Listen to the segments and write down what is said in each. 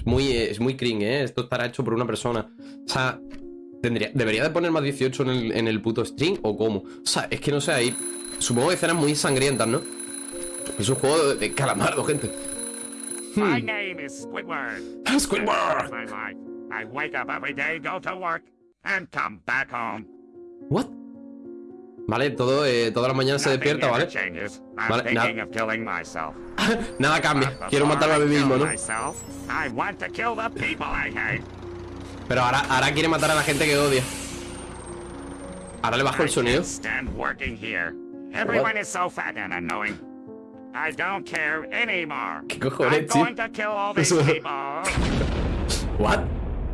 Es muy, es muy cringe, ¿eh? Esto estará hecho por una persona. O sea, tendría, ¿debería de poner más 18 en el, en el puto string o cómo? O sea, es que no sé, ahí... Supongo que escenas muy sangrientas, ¿no? Es un juego de, de calamardo, gente. My name is Squidward. Squidward. My life. I wake up every day, go to work, and come back home. What? Vale, todo, eh, toda la mañana se despierta, ¿vale? Vale, na- thinking of killing myself. Nada cambia. Quiero matarme a mí mismo, ¿no? Pero ahora, ahora quiere matar a la gente que odia. Ahora le bajo el sonido. ¿Qué cojones, tío? What?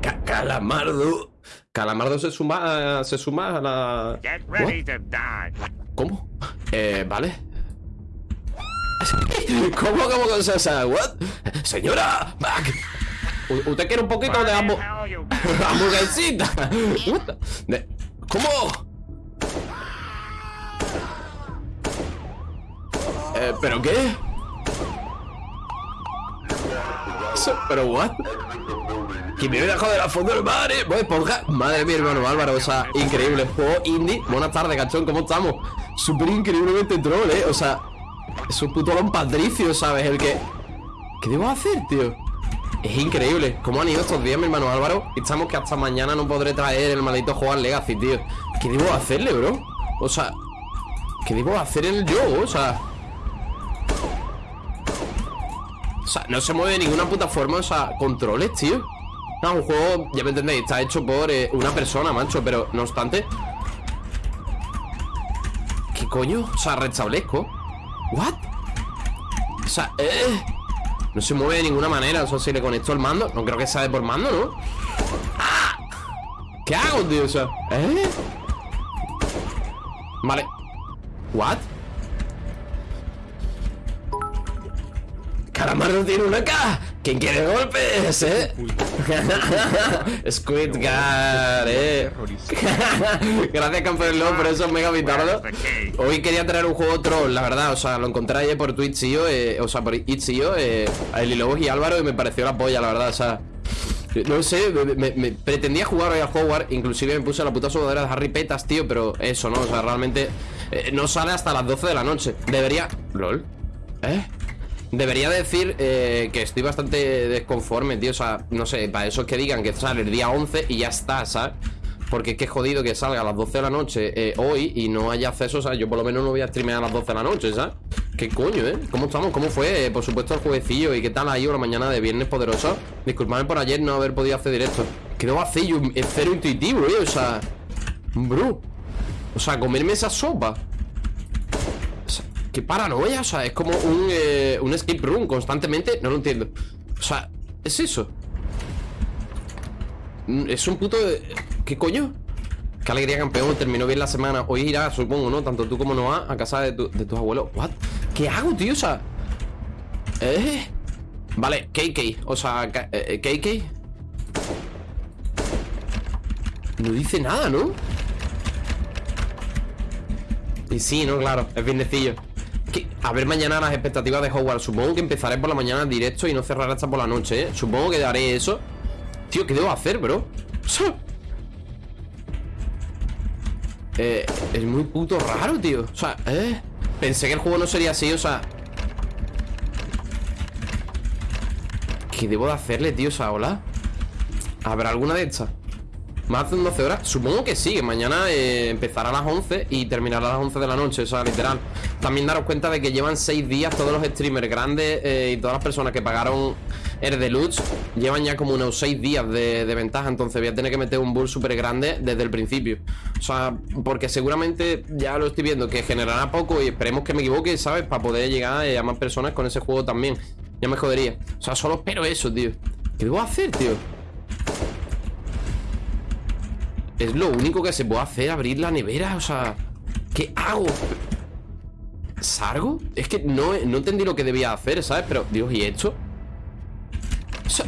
Ca- calamardo. Calamardo se suma, se suma a la. Get ready to die. ¿Cómo? Eh, vale. ¿Cómo, cómo, o sea, what? Señora, back. ¿Usted quiere un poquito de hamburguesita? What the- de- ¿Cómo? Eh, ¿pero qué? ¿Pero what? Que me viene a joder a fondo el mar, eh. Voy esponja. Madre mía, hermano Álvaro, o sea, increíble. Juego indie. Buenas tardes, cachón, ¿cómo estamos? Súper increíblemente troll, eh. O sea, es un puto Patricio, ¿sabes? El que. ¿Qué debo hacer, tío? Es increíble. ¿Cómo han ido estos días, mi hermano Álvaro? Estamos que hasta mañana no podré traer el maldito al Legacy, tío. ¿Qué debo hacerle, bro? O sea, ¿qué debo hacer el juego? O sea. O sea, no se mueve de ninguna puta forma, o sea, controles, tío. No, un juego, ya me entendéis, está hecho por eh, una persona, macho, pero no obstante. ¿Qué coño? O sea, restablezco. ¿What? O sea, eh. No se mueve de ninguna manera. O sea, si le conecto el mando, no creo que sea de por mando, ¿no? ¡Ah! ¿Qué hago, tío? ¿eh? Vale. ¿What? Calamardo tiene una K. ¿Quién quiere golpes, eh? Squid Guard, eh. Gracias, campeón por esos mega vitardos. Hoy quería traer un juego troll, la verdad. O sea, lo encontré ayer por Twitch, tío. Eh, o sea, por Itch.io, eh, a Eli Lobos y Álvaro, y me pareció la polla, la verdad. O sea, no sé, me, me- me pretendía jugar hoy al Hogwarts. Inclusive me puse la puta sudadera de Harry Petas, tío. Pero eso, ¿no? O sea, realmente eh, no sale hasta las 12 de la noche. Debería. ¿Lol? ¿Eh? Debería decir eh, que estoy bastante desconforme, tío. O sea, no sé, para eso es que digan que sale el día 11 y ya está, ¿sabes? Porque es que jodido que salga a las 12 de la noche eh, hoy y no haya acceso. O sea, yo por lo menos no voy a streamear a las 12 de la noche, ¿sabes? ¿Qué coño, eh? ¿Cómo estamos? ¿Cómo fue? Eh, por supuesto, el jueguecillo. ¿Y qué tal ahí la mañana de viernes poderoso? Disculpadme por ayer no haber podido hacer directo. ¿Qué debo hacer yo? Es cero intuitivo, eh. O sea, bro. O sea, comerme esa sopa. Qué paranoia, o sea, es como un, eh, un escape room constantemente. No lo entiendo. O sea, es eso. Mm, Es un puto. ¿Qué coño? Qué alegría, campeón. Terminó bien la semana. Hoy irás, supongo, ¿no? Tanto tú como Noah a casa de, tu- de tus abuelos. ¿What? ¿Qué hago, tío? O sea. ¿Eh? Vale, KK. O sea, K- eh, KK. No dice nada, ¿no? Y sí, no, claro, es viernecillo A ver mañana las expectativas de Hogwarts Supongo que empezaré por la mañana directo y no cerraré hasta por la noche, ¿eh? Supongo que haré eso Tío, ¿qué debo hacer, bro? Eh, es muy puto raro, tío O sea, eh Pensé que el juego no sería así, o sea ¿Qué debo de hacerle, tío? O sea, hola ¿Habrá alguna de estas? ¿Más de 12 horas? Supongo que sí, que mañana eh, empezará a las 11 y terminará a las 11 de la noche, o sea, literal. También daros cuenta de que llevan 6 días todos los streamers grandes eh, y todas las personas que pagaron el deluxe llevan ya como unos 6 días de, ventaja, entonces voy a tener que meter un bull súper grande desde el principio. O sea, porque seguramente ya lo estoy viendo que generará poco y esperemos que me equivoque, ¿sabes? Para poder llegar eh, a más personas con ese juego también. Ya me jodería. O sea, solo espero eso, tío. ¿Qué debo hacer, tío? Es lo único que se puede hacer, abrir la nevera, o sea... ¿Qué hago? ¿Sargo? Es que no, no entendí lo que debía hacer, ¿sabes? Pero, Dios, ¿y esto? O.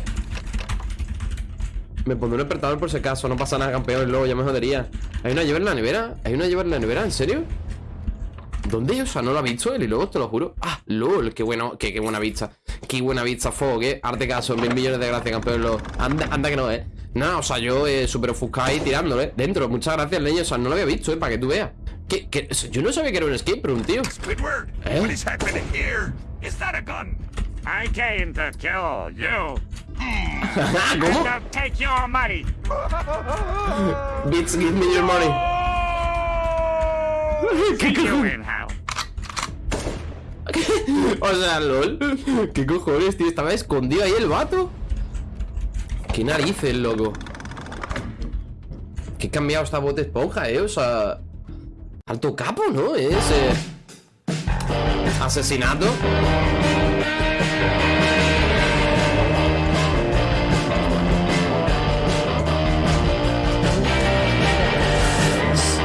Me pondré un despertador por si acaso, no pasa nada, campeón, luego ya me jodería ¿Hay una llave en la nevera? ¿Hay una llave en la nevera? ¿En serio? ¿Dónde? O sea, no lo ha visto él y luego te lo juro. Ah, LOL, qué bueno, qué, qué buena vista. Qué buena vista, Fog, eh. Arte caso, mil millones de gracias, campeón. Anda, anda que no, eh. Nada, o sea, yo eh, súper ofuscado ahí tirándole. Dentro, muchas gracias, leño. O sea, no lo había visto, eh, para que tú veas. ¿Qué, qué? Yo no sabía que era un escape room, tío. Squidward, ¿Eh? what is happening here? Is that a gun? I came to kill you. ¿Cómo? And to take your money. Bits, give me your money. ¿Qué cojones? O sea, lol. ¿Qué cojones, tío? Estaba escondido ahí el vato. Qué narices, loco. Qué cambiado esta bote esponja, eh. O sea. Alto capo, ¿no? Es. Asesinato.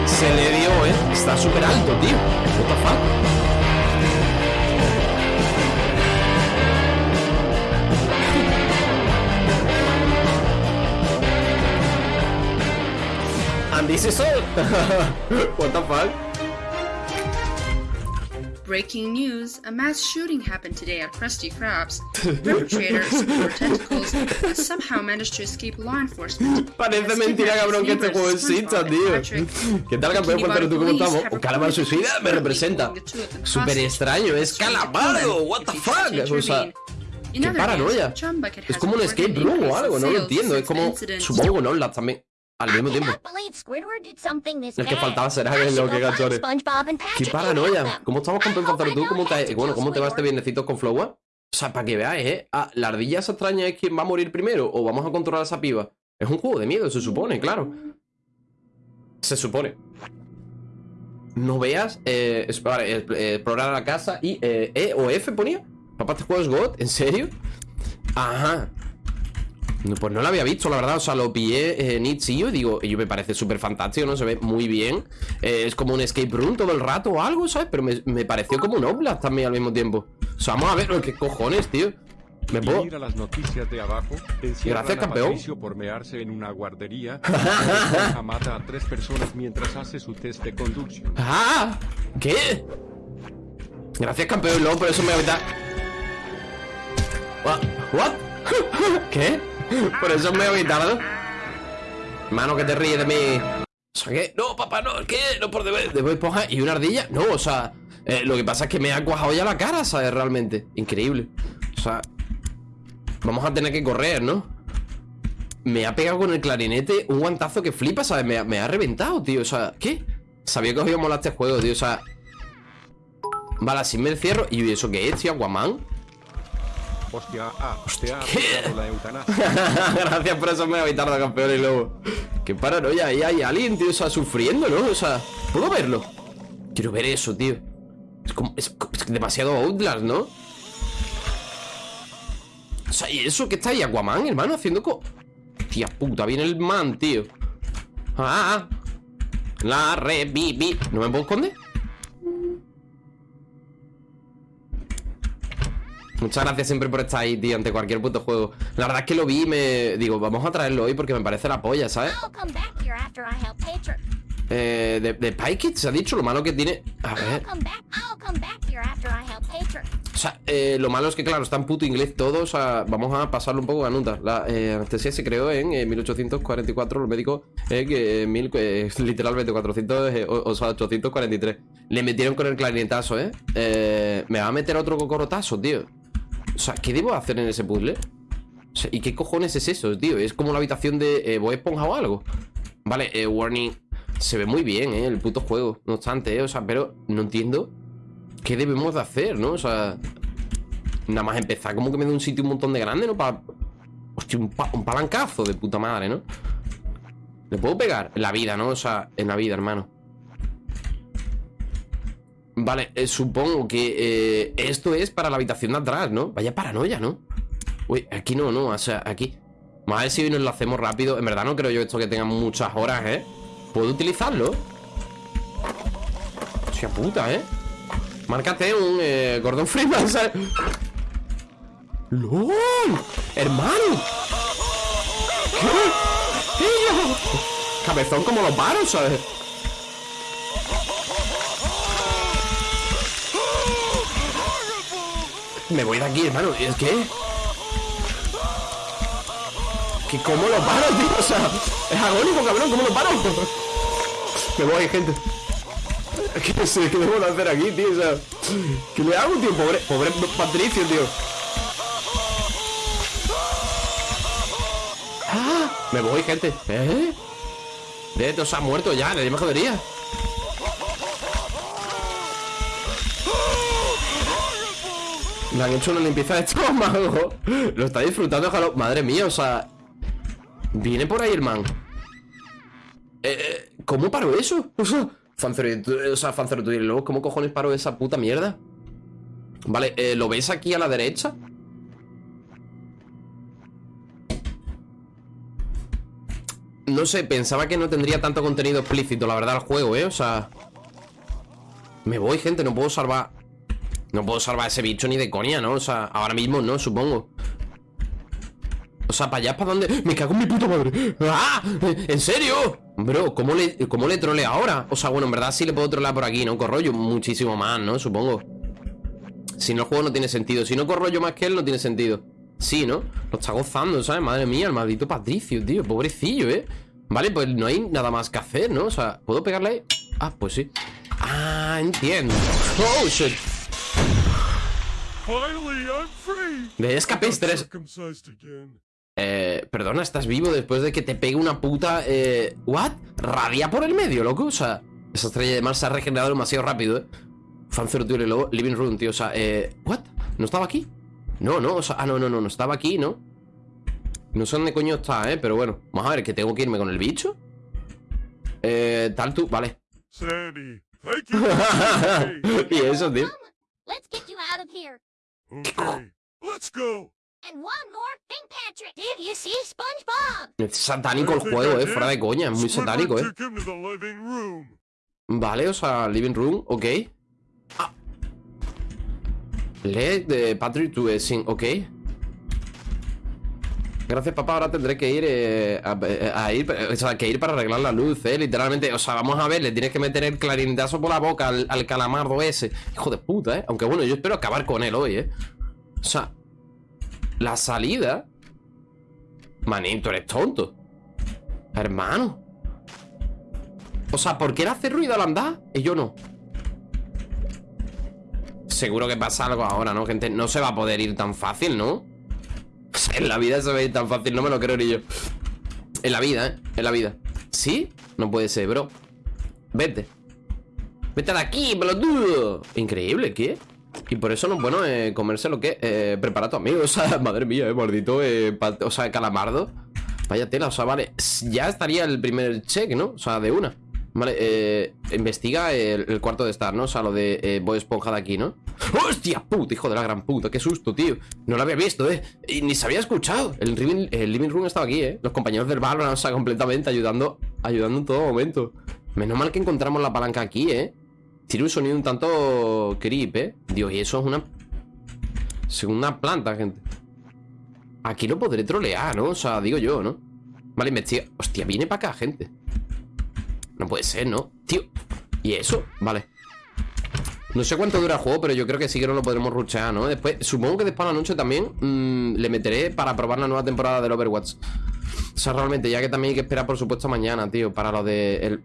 Se le dio, eh. Está súper alto, tío. What the? Is all. what the fuck? Breaking news: A mass shooting happened today at Krusty Krabs. Perpetrators wore tentacles somehow managed to escape law enforcement. Parece mentira, cabrón, que este juego exista, tío. ¿Qué tal, campeón? Cuéntanos tú cómo estamos. Un calamar suicida me representa. Súper extraño, es calamardo. What the fuck? O sea, qué paranoia. Es como un escape room o algo, no lo entiendo. Es como, supongo, ¿no? Las también. Al mismo tiempo. Es que faltaba será que lo que gachones. Qué paranoia. ¿Cómo estamos con tú? ¿Cómo te, bueno, ¿cómo te va este viernecito con Flowa? O sea, para que veáis, ¿eh? Ah, la ardilla esa extraña es quien va a morir primero o vamos a controlar a esa piba. Es un juego de miedo, se supone, claro. Se supone. No veas, eh, eh, eh, explorar la casa y eh, E o F ponía. Papá, este juego es God, ¿en serio? Ajá. Pues no lo había visto, la verdad. O sea, lo pillé en Itch.io y digo, y yo me parece súper fantástico, ¿no? Se ve muy bien. Eh, es como un escape room todo el rato o algo, ¿sabes? Pero me, me pareció como un Oblast también al mismo tiempo. O sea, vamos a ver, ¿qué cojones, tío? Me puedo. mira las noticias de abajo. Encierran Gracias, campeón. Por mearse en una guardería. Mata a tres personas mientras hace su test de conducción. ¡Ah! ¿Qué? Gracias, campeón. Luego por eso me voy a. What? What? ¿Qué? Por eso me voy evitar, Mano, que te ríes de mí. O sea, ¿qué? No, papá, no, ¿qué? No por deber, de esponja y una ardilla. No, o sea, eh, lo que pasa es que me ha cuajado ya la cara, ¿sabes? Realmente. Increíble. O sea, vamos a tener que correr, ¿no? Me ha pegado con el clarinete un guantazo que flipa, ¿sabes? Me ha, me ha reventado, tío. O sea, ¿qué? Sabía que os iba a molar este juego, tío. O sea. Vale, así me encierro. ¿Y eso qué es, tío? ¿Aquaman? Hostia, ah, ¿Qué? aplicado la eutanasia. Gracias por eso me ha evitado campeón y luego. Qué paranoia, ahí hay alguien, tío, o sea, sufriendo, ¿no? O sea, ¿puedo verlo? Quiero ver eso, tío. Es como. Es, es demasiado Outlast, ¿no? O sea, ¿y eso que está ahí? Aquaman, hermano, haciendo co. Tía puta, viene el man, tío. Ah, ah. La reviví. ¿No me puedo esconder? Muchas gracias siempre por estar ahí, tío, ante cualquier puto juego. La verdad es que lo vi y me... Digo, vamos a traerlo hoy porque me parece la polla, ¿sabes? Eh, de, de se ha dicho lo malo que tiene... A ver... O sea, eh, lo malo es que, claro, está en puto inglés todo. O sea, vamos a pasarlo un poco a nota. La eh, anestesia se creó en eh, 1844. Los médicos, que eh, mil, eh, literalmente 400, eh, o, o sea, 843. Le metieron con el clarinetazo, ¿eh? ¿eh? Me va a meter otro cocorotazo, tío. O sea, ¿qué debo hacer en ese puzzle? O sea, ¿y qué cojones es eso, tío? Es como la habitación de eh, Bob Esponja o algo. Vale, eh, warning. Se ve muy bien, ¿eh? El puto juego. No obstante, ¿eh? O sea, pero no entiendo qué debemos de hacer, ¿no? O sea, nada más empezar como que me dé un sitio un montón de grande, ¿no? Para... Hostia, un, un palancazo de puta madre, ¿no? ¿Le puedo pegar? En la vida, ¿no? O sea, en la vida, hermano. Vale, eh, supongo que eh, esto es para la habitación de atrás, ¿no? Vaya paranoia, ¿no? Uy, aquí no, no, o sea, aquí Vamos si hoy nos lo hacemos rápido En verdad no creo yo esto que tenga muchas horas, ¿eh? ¿Puedo utilizarlo? Hostia puta, ¿eh? Márcate un eh, Gordon Freeman, ¿sabes? ¡LOL! ¡Hermano! ¿Qué? Cabezón como los varos, ¿sabes? Me voy de aquí, hermano. ¿Es qué? ¿Que ¿Cómo lo paro, tío? O sea, es agónico, cabrón. ¿Cómo lo paro? Me voy, gente. ¿Qué sé? ¿Qué debo de hacer aquí, tío? O sea, ¿qué le hago, tío? Pobre, pobre Patricio, tío. ¡Ah! Me voy, gente. ¿Eh? De o sea, muerto ya, nadie me jodería. Le han hecho una limpieza de estómago. Lo está disfrutando, ojalá. Madre mía, o sea. Viene por ahí el man. Eh, eh ¿Cómo paro eso? O sea, Fancero, tú y luego, ¿cómo cojones paro esa puta mierda? Vale, eh, ¿lo ves aquí a la derecha? No sé, pensaba que no tendría tanto contenido explícito, la verdad, el juego, ¿eh? O sea... Me voy, gente, no puedo salvar... No puedo salvar a ese bicho ni de coña, ¿no? O sea, ahora mismo no, supongo. O sea, para allá, ¿para dónde? ¡Me cago en mi puta madre! ¡Ah! ¿En serio? Bro, ¿cómo le, cómo le trole ahora? O sea, bueno, en verdad sí le puedo trolear por aquí, ¿no? Corro yo muchísimo más, ¿no? Supongo. Si no, el juego no tiene sentido. Si no corro yo más que él, no tiene sentido. Sí, ¿no? Lo está gozando, ¿sabes? Madre mía, el maldito Patricio, tío Pobrecillo, ¿eh? Vale, pues no hay nada más que hacer, ¿no? O sea, ¿puedo pegarle ahí? Ah, pues sí Ah, entiendo Oh, shit De escapéis tres Eh, perdona, ¿estás vivo después de que te pegue una puta... Eh, ¿What? Radia por el medio, loco O sea, esa estrella de mar se ha regenerado demasiado rápido, ¿eh? Fancer, tío, y luego Living Room, tío O sea, eh... ¿What? ¿No estaba aquí? No, no, o sea, ah, no, no, no, no estaba aquí, ¿no? No sé dónde coño está, ¿eh? Pero bueno, vamos a ver, que tengo que irme con el bicho Eh, tal tú, vale y eso, tío Let's. Okay, go. And one more thing, Patrick. Did you see SpongeBob? Es satánico el juego, eh, fuera de coña, es muy satánico, eh. Vale, o sea, living room, ok. Ah. Lee de Patrick to sin, ok. Gracias, papá. Ahora tendré que ir eh, a, ir, o sea, que ir para arreglar la luz, eh, literalmente. O sea, vamos a ver, le tienes que meter el clarinetazo por la boca al, al calamardo ese. Hijo de puta, eh. Aunque bueno, yo espero acabar con él hoy, eh. O sea, la salida. Manito, eres tonto. Hermano. O sea, ¿por qué él hace ruido al andar? Y yo no. Seguro que pasa algo ahora, ¿no, gente? No se va a poder ir tan fácil, ¿no? En la vida se ve tan fácil, no me lo creo ni yo. En la vida, ¿eh? En la vida. ¿Sí? No puede ser, bro. Vete. Vete de aquí, pelotudo. Increíble, ¿qué? Y por eso no es bueno eh, comerse lo que eh, prepara tu amigo. O sea, madre mía, eh, maldito. Eh, o sea, calamardo. Vaya tela, o sea, vale. Ya estaría el primer check, ¿no? O sea, de una. Vale, eh, investiga el, cuarto de estar, ¿no? O sea, lo de eh, Boy Esponja de aquí, ¿no? ¡Hostia puta, hijo de la gran puta! ¡Qué susto, tío! No lo había visto, ¿eh? Y ni se había escuchado. El living, room estaba aquí, ¿eh? Los compañeros del bar, o sea, completamente ayudando, ayudando en todo momento. Menos mal que encontramos la palanca aquí, ¿eh? Tiene un sonido un tanto creep, ¿eh? Dios, y eso es una... Segunda planta, gente. Aquí lo podré trolear, ¿no? O sea, digo yo, ¿no? Vale, investiga... Hostia, viene para acá, gente. No puede ser, ¿no? Tío ¿Y eso? Vale No sé cuánto dura el juego, pero yo creo que sí que no lo podremos ruchear, ¿no? Después, supongo que después a la noche también mmm, Le meteré para probar la nueva temporada del Overwatch O sea, realmente, ya que también hay que esperar, por supuesto, mañana, tío Para lo de... El...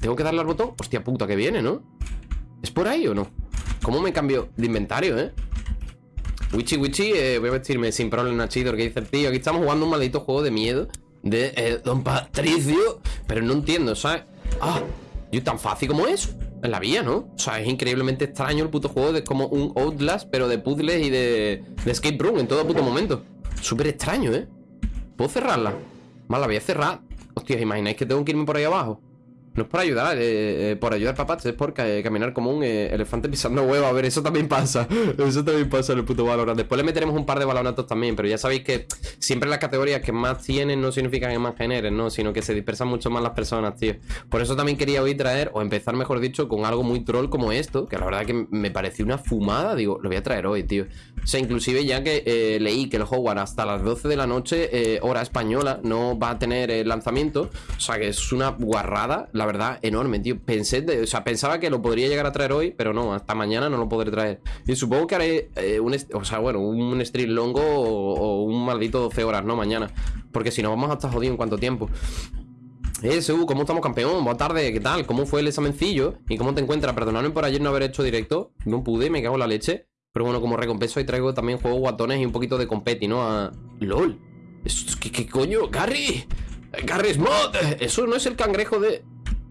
¿Tengo que darle al botón? Hostia puta, que viene, ¿no? ¿Es por ahí o no? ¿Cómo me cambio de inventario, eh? Wichi Wichi, eh, voy a vestirme sin problema chido Que dice el tío, aquí estamos jugando un maldito juego de miedo De eh, Don Patricio Pero no entiendo, ¿sabes? Ah, yo tan fácil como eso En la vía, ¿no? O sea, es increíblemente extraño el puto juego de como un Outlast Pero de puzzles y de, de escape room en todo puto momento Súper extraño, ¿eh? ¿Puedo cerrarla? Más la voy a cerrar Hostia, ¿imagináis que tengo que irme por ahí abajo? No es por ayudar, eh, eh, por ayudar papá, es por caminar como un eh, elefante pisando huevo. A ver, eso también pasa. Eso también pasa en el puto Valorant. Después le meteremos un par de balonatos también, pero ya sabéis que siempre las categorías que más tienen no significan que más generen, ¿no? Sino que se dispersan mucho más las personas, tío. Por eso también quería hoy traer, o empezar, mejor dicho, con algo muy troll como esto, que la verdad que me pareció una fumada. Digo, lo voy a traer hoy, tío. O sea, inclusive ya que leí que el Hogwarts hasta las 12 de la noche, hora española, no va a tener lanzamiento. O sea, que es una guarrada. La verdad, enorme, tío. Pensé, o sea, pensaba que lo podría llegar a traer hoy, pero no, hasta mañana no lo podré traer. Y supongo que haré eh, un, o sea, bueno, un stream longo o, un maldito 12 horas, ¿no? Mañana. Porque si no, vamos a estar jodidos en cuánto tiempo. Eh, ¿cómo estamos, campeón? Buenas tardes, ¿qué tal? ¿Cómo fue el examencillo? ¿Y cómo te encuentras? Perdonadme por ayer no haber hecho directo. No pude, me cago en la leche. Pero bueno, como recompensa hoy traigo también juegos guatones y un poquito de competi, ¿no? A... ¡Lol! ¿Qué, coño? ¡Gary! ¡Gary Mod! Eso no es el cangrejo de...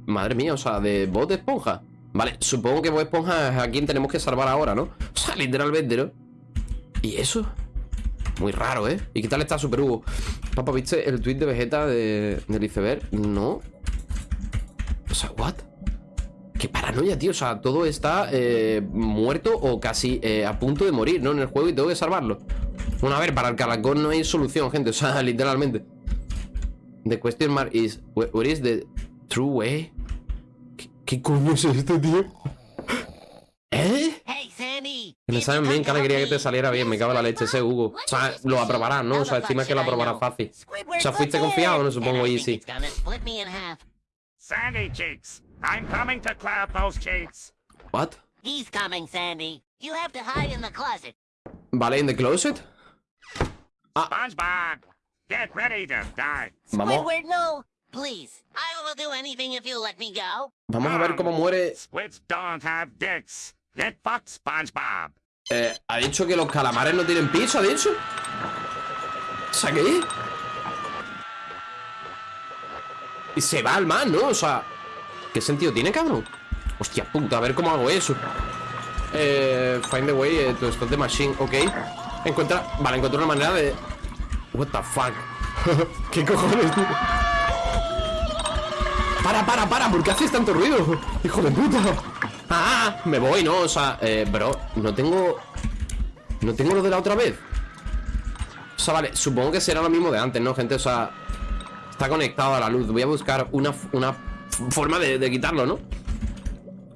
Madre mía, o sea, de Bob Esponja. Vale, supongo que Bob Esponja es a quien tenemos que salvar ahora, ¿no? O sea, literalmente, ¿no? ¿Y eso? Muy raro, ¿eh? ¿Y qué tal está Super Hugo? Papá, ¿viste el tweet de Vegeta de, del iceberg? No. O sea, ¿what? Qué paranoia, tío. O sea, todo está eh, muerto o casi eh, a punto de morir, ¿no? En el juego y tengo que salvarlo. Bueno, a ver, para el caracol no hay solución, gente. O sea, literalmente. The question mark is, wh- what is the true way? ¿Qué, coño es esto, tío? ¿Eh? Hey, Sandy. Que le saben bien, qué alegría que te saliera bien. Me cago en la leche ese Hugo. O sea, lo aprobarás, ¿no? O sea, encima que lo aprobarás fácil. O sea, fuiste confiado, no supongo, easy. Sandy cheeks. I'm coming to clap those cheeks. What? He's coming, Sandy. You have to hide in the closet. Vale, in the closet. SpongeBob, get ready to die. Squidward, no. Please. I will do anything if you let me go. vamos a ver cómo muere. Squids don't have dicks. Get fucked, SpongeBob. Eh, ha dicho que los calamares no tienen piso, ha dicho. O sea, ¿qué? Y se va al man, ¿no? O sea, ¿qué sentido tiene, cabrón? Hostia puta, a ver cómo hago eso. Eh, find the way eh, to stop the machine, ok. Encuentra, vale, encuentro una manera de. What the fuck? ¿Qué cojones, tío? Para, para, para, ¿por qué haces tanto ruido? Hijo de puta. Ah, me voy, ¿no? O sea, eh, bro, no tengo. No tengo lo de la otra vez. O sea, vale, supongo que será lo mismo de antes, ¿no, gente? O sea, está conectado a la luz. Voy a buscar una, una forma de, quitarlo, ¿no?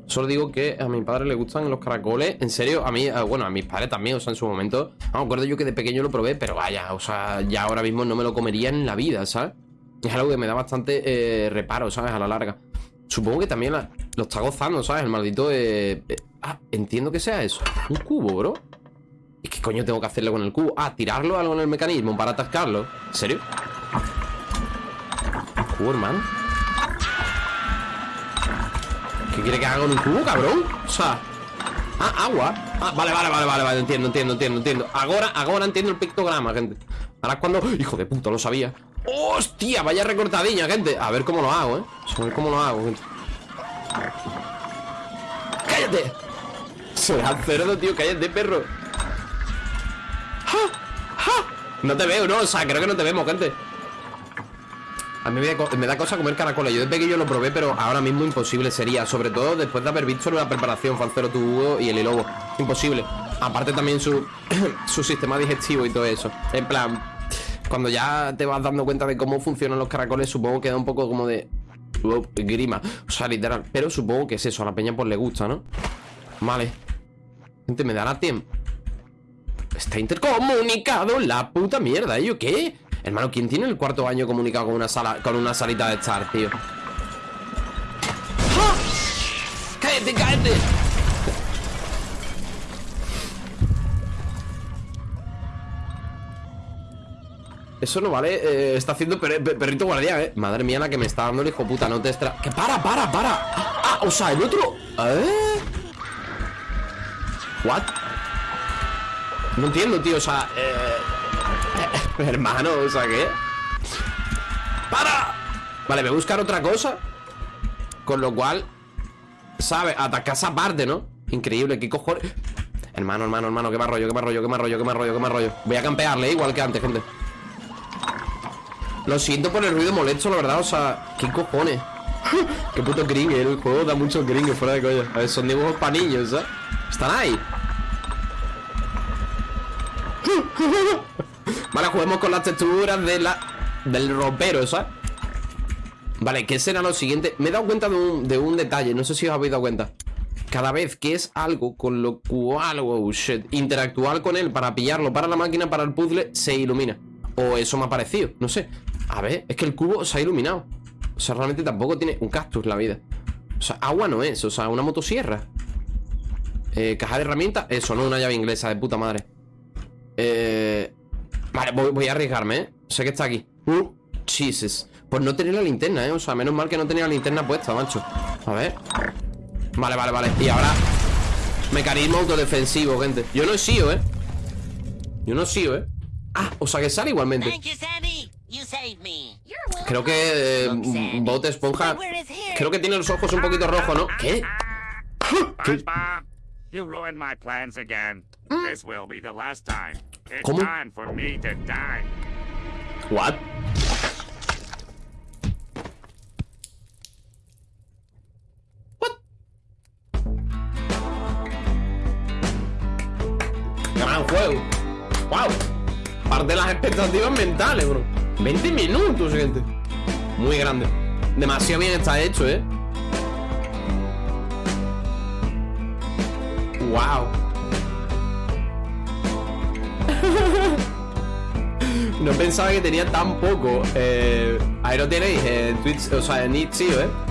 Solo digo que a mi padre le gustan los caracoles. En serio, a mí, eh, bueno, a mis padres también, o sea, en su momento. No me acuerdo yo que de pequeño lo probé, pero vaya, o sea, ya ahora mismo no me lo comería en la vida, ¿sabes? Es algo que me da bastante eh, reparo, ¿sabes? A la larga. Supongo que también la- lo está gozando, ¿sabes? El maldito. eh, eh, ah, entiendo que sea eso. Un cubo, bro. ¿Y qué coño tengo que hacerle con el cubo? Ah, tirarlo algo en el mecanismo para atascarlo. ¿En serio? Cubo, hermano. ¿Qué quiere que haga con un cubo, cabrón? O sea. Ah, agua. Ah, vale, vale, vale, vale, vale. Entiendo, entiendo, entiendo, entiendo. Ahora, ahora entiendo el pictograma, gente. Ahora cuando. Hijo de puta, lo sabía. ¡Hostia! Vaya recortadilla, gente. A ver cómo lo hago, eh. A ver cómo lo hago, gente. ¡Cállate! Será cerdo, tío. Cállate, perro. ¡Ja! ¡Ja! No te veo, ¿no? O sea, creo que no te vemos, gente. A mí me da, cosa comer caracoles. Yo de pequeño lo probé, pero ahora mismo imposible sería. Sobre todo después de haber visto la preparación, Falcero tu Hugo y el Lobo. Imposible. Aparte también su, su sistema digestivo y todo eso. En plan, cuando ya te vas dando cuenta de cómo funcionan los caracoles, supongo que da un poco como de grima. O sea, literal. Pero supongo que es eso. A la peña pues le gusta, ¿no? Vale. Gente, me dará tiempo. Está intercomunicado la puta mierda. ¿Ello qué? Hermano, ¿quién tiene el cuarto año comunicado con una sala con una salita de estar, tío? ¡Ja! ¡Cállate, cállate! Eso no vale, eh, está haciendo per- per- perrito guardián, eh Madre mía la que me está dando el hijo puta, no te extra... ¡Que para, para, para! Ah, o sea, el otro... ¿Eh? ¿What? No entiendo, tío, o sea, eh... Hermano, o sea, ¿qué? ¡Para! Vale, voy a buscar otra cosa Con lo cual ¿Sabes? Atacar esa parte, ¿no? Increíble, ¿qué cojones? Hermano, hermano, hermano, qué más rollo, qué más rollo, qué más rollo, qué más rollo, qué más rollo Voy a campearle igual que antes, gente Lo siento por el ruido molesto, la verdad, o sea ¿Qué cojones? Qué puto gringue, el juego da mucho gringue fuera de coña A ver, son dibujos para niños, ¿sabes? Están ahí Vale, juguemos con las texturas de la, del ropero, ¿sabes? Vale, ¿qué será lo siguiente? Me he dado cuenta de un, de un detalle, no sé si os habéis dado cuenta Cada vez que es algo con lo cual, oh shit Interactuar con él para pillarlo para la máquina, para el puzzle, se ilumina O eso me ha parecido, no sé A ver, es que el cubo se ha iluminado O sea, realmente tampoco tiene un cactus la vida. O sea, agua no es, o sea, una motosierra. Eh, caja de herramientas, eso, no una llave inglesa de puta madre. Eh. Vale, voy, a arriesgarme, ¿eh? Sé que está aquí. Uh, Jesus. Pues no tenía la linterna, ¿eh? O sea, menos mal que no tenía la linterna puesta, macho. A ver. Vale, vale, vale. Y ahora. Mecanismo autodefensivo, gente. Yo no he sido, ¿eh? Yo no he sido, ¿eh? Ah, o sea que sale igualmente. Creo que eh, Bote Esponja. Creo que tiene los ojos un poquito rojos, ¿no? ¿Qué? SpongeBob, you ruined my plans again. This will be the last time. It's ¿Cómo? time for me to die. What? What? Gran juego. Wow. Parte de las expectativas mentales, bro. 20 minutos, gente. Muy grande. Demasiado bien está hecho, eh. Wow. No pensaba que tenía tan poco. Eh, ahí lo tenéis en Twitch, o sea, en Itch.io, ¿eh?